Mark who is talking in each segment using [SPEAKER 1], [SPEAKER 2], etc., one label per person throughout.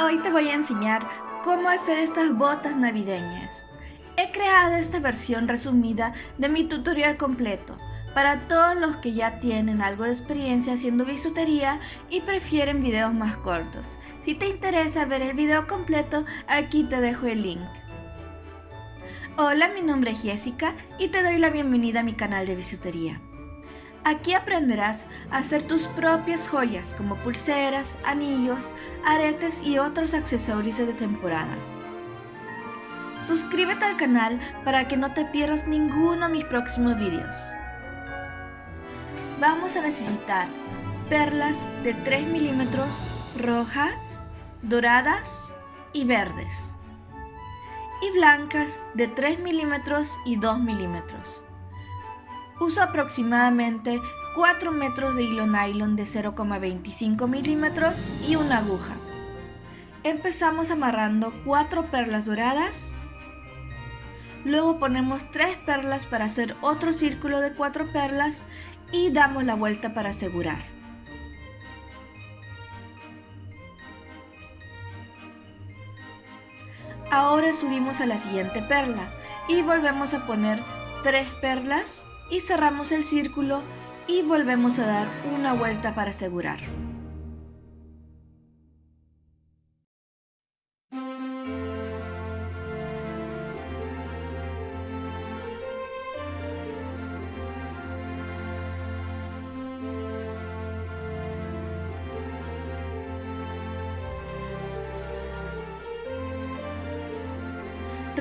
[SPEAKER 1] Hoy te voy a enseñar cómo hacer estas botas navideñas. He creado esta versión resumida de mi tutorial completo para todos los que ya tienen algo de experiencia haciendo bisutería y prefieren videos más cortos. Si te interesa ver el video completo, aquí te dejo el link. Hola, mi nombre es Jessica y te doy la bienvenida a mi canal de bisutería. Aquí aprenderás a hacer tus propias joyas como pulseras, anillos, aretes y otros accesorios de temporada. Suscríbete al canal para que no te pierdas ninguno de mis próximos vídeos. Vamos a necesitar perlas de 3 milímetros rojas, doradas y verdes y blancas de 3 milímetros y 2 milímetros. Uso aproximadamente 4 metros de hilo nylon de 0,25 milímetros y una aguja. Empezamos amarrando 4 perlas doradas. Luego ponemos 3 perlas para hacer otro círculo de 4 perlas y damos la vuelta para asegurar. Ahora subimos a la siguiente perla y volvemos a poner 3 perlas y cerramos el círculo y volvemos a dar una vuelta para asegurar.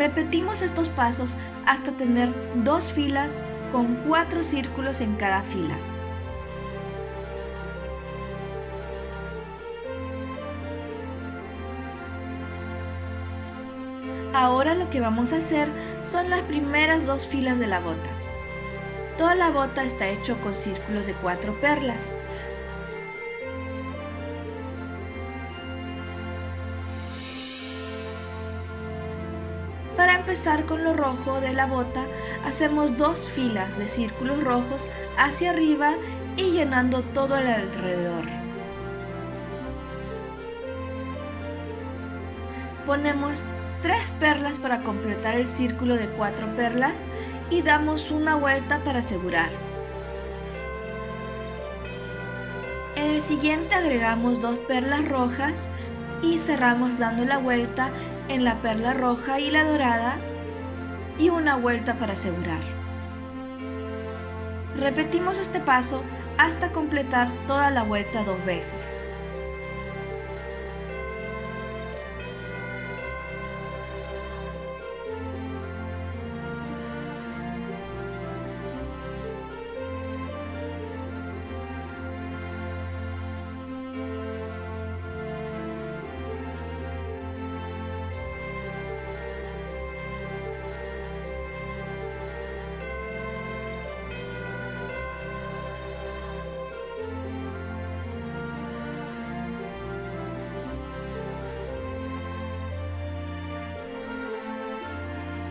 [SPEAKER 1] Repetimos estos pasos hasta tener dos filas con cuatro círculos en cada fila. Ahora lo que vamos a hacer son las primeras dos filas de la bota. Toda la bota está hecho con círculos de cuatro perlas. Empezar con lo rojo de la bota, hacemos dos filas de círculos rojos hacia arriba y llenando todo el alrededor. Ponemos tres perlas para completar el círculo de cuatro perlas y damos una vuelta para asegurar. En el siguiente agregamos dos perlas rojas y cerramos dando la vuelta en la perla roja y la dorada y una vuelta para asegurar. Repetimos este paso hasta completar toda la vuelta dos veces.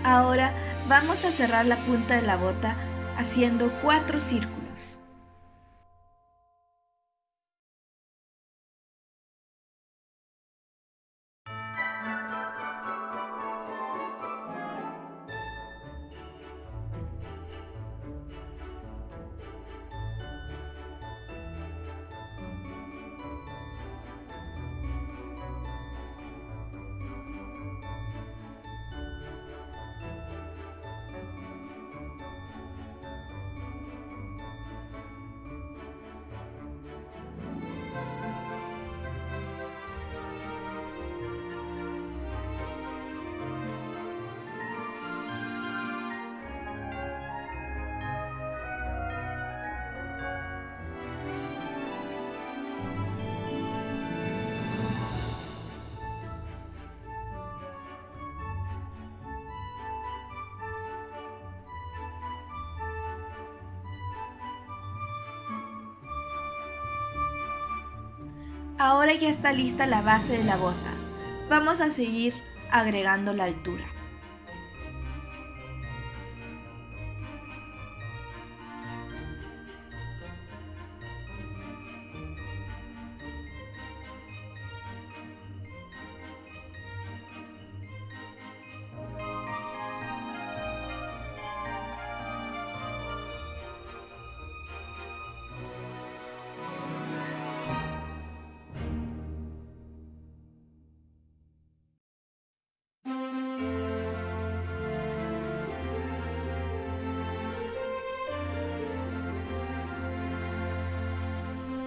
[SPEAKER 1] Ahora vamos a cerrar la punta de la bota haciendo cuatro círculos. Ahora ya está lista la base de la bota. Vamos a seguir agregando la altura.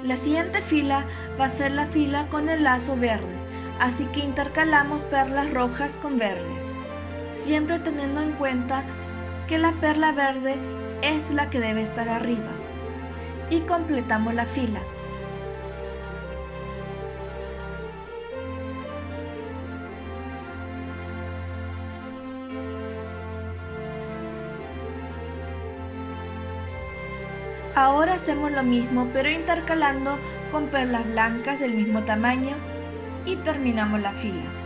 [SPEAKER 1] La siguiente fila va a ser la fila con el lazo verde, así que intercalamos perlas rojas con verdes, siempre teniendo en cuenta que la perla verde es la que debe estar arriba. Y completamos la fila. Ahora hacemos lo mismo pero intercalando con perlas blancas del mismo tamaño y terminamos la fila.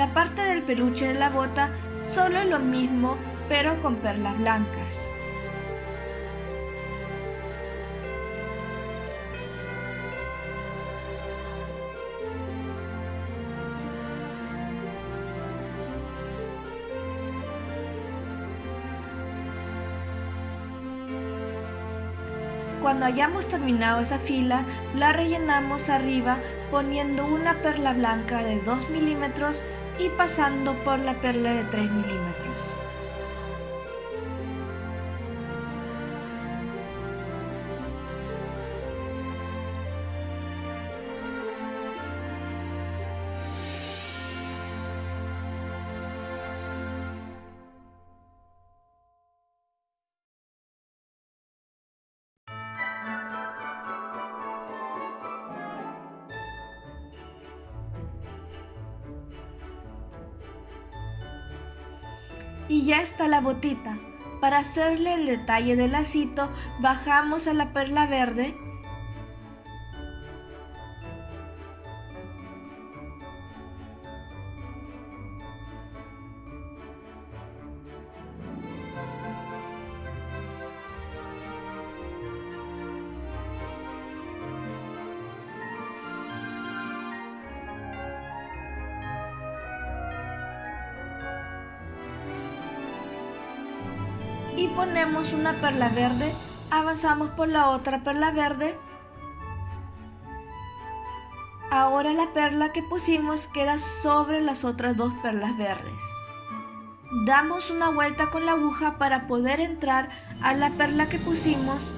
[SPEAKER 1] La parte del peluche de la bota solo lo mismo, pero con perlas blancas. Cuando hayamos terminado esa fila, la rellenamos arriba poniendo una perla blanca de 2 milímetros y pasando por la perla de 3 milímetros. Y ya está la botita. Para hacerle el detalle del lacito, bajamos a la perla verde y ponemos una perla verde, avanzamos por la otra perla verde. Ahora la perla que pusimos queda sobre las otras dos perlas verdes. Damos una vuelta con la aguja para poder entrar a la perla que pusimos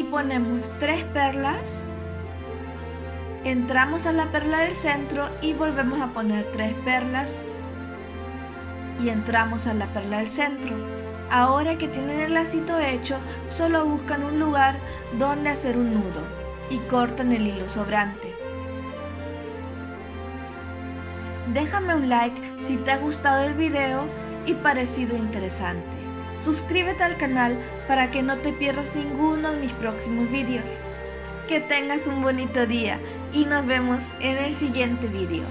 [SPEAKER 1] y ponemos tres perlas entramos a la perla del centro y volvemos a poner tres perlas y entramos a la perla del centro. Ahora que tienen el lacito hecho solo buscan un lugar donde hacer un nudo y cortan el hilo sobrante. Déjame un like si te ha gustado el video y parecido interesante Suscríbete al canal para que no te pierdas ninguno de mis próximos vídeos. Que tengas un bonito día y nos vemos en el siguiente vídeo.